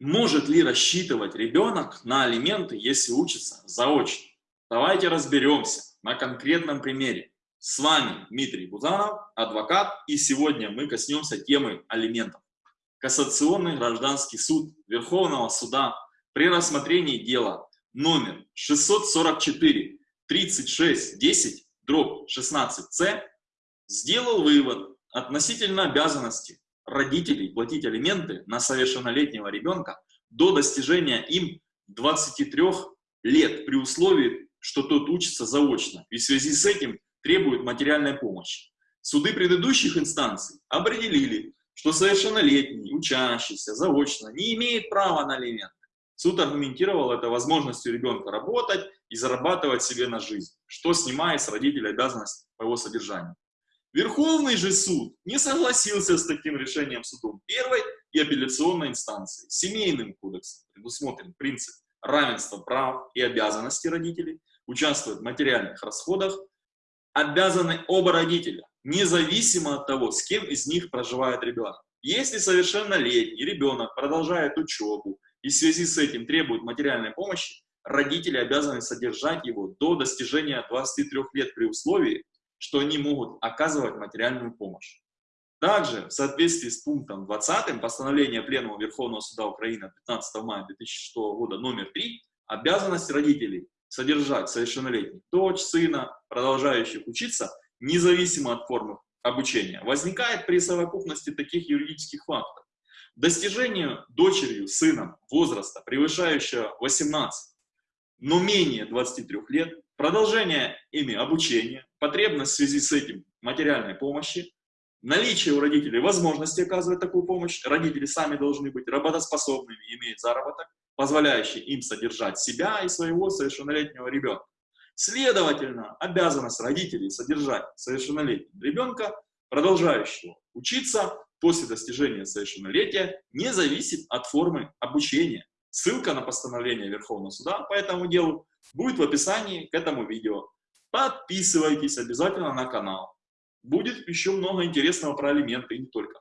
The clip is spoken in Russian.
Может ли рассчитывать ребенок на алименты, если учится заочно? Давайте разберемся на конкретном примере. С вами Дмитрий Бузанов, адвокат, и сегодня мы коснемся темы алиментов. Кассационный гражданский суд Верховного суда при рассмотрении дела номер 644 36 10 дробь 16c сделал вывод относительно обязанности родителей платить алименты на совершеннолетнего ребенка до достижения им 23 лет при условии, что тот учится заочно и в связи с этим требует материальной помощи. Суды предыдущих инстанций определили, что совершеннолетний, учащийся заочно не имеет права на алименты. Суд аргументировал это возможностью ребенка работать и зарабатывать себе на жизнь, что снимает с родителей обязанность по его содержанию. Верховный же суд не согласился с таким решением судом первой и апелляционной инстанции. Семейным кодексом предусмотрен принцип равенства прав и обязанностей родителей, участвовать в материальных расходах, обязаны оба родителя, независимо от того, с кем из них проживает ребенок. Если совершеннолетний ребенок продолжает учебу и в связи с этим требует материальной помощи, родители обязаны содержать его до достижения 23 лет при условии, что они могут оказывать материальную помощь. Также, в соответствии с пунктом 20 постановления Пленума Верховного Суда Украины 15 мая 2006 года номер 3, обязанность родителей содержать совершеннолетних дочь, сына, продолжающих учиться, независимо от формы обучения, возникает при совокупности таких юридических фактов. Достижению дочерью, сыном возраста, превышающего 18, но менее 23 лет, продолжение ими обучения, потребность в связи с этим материальной помощи, наличие у родителей возможности оказывать такую помощь, родители сами должны быть работоспособными, иметь заработок, позволяющий им содержать себя и своего совершеннолетнего ребенка. Следовательно, обязанность родителей содержать совершеннолетнего ребенка, продолжающего учиться после достижения совершеннолетия, не зависит от формы обучения. Ссылка на постановление Верховного суда по этому делу будет в описании к этому видео. Подписывайтесь обязательно на канал. Будет еще много интересного про алименты и не только.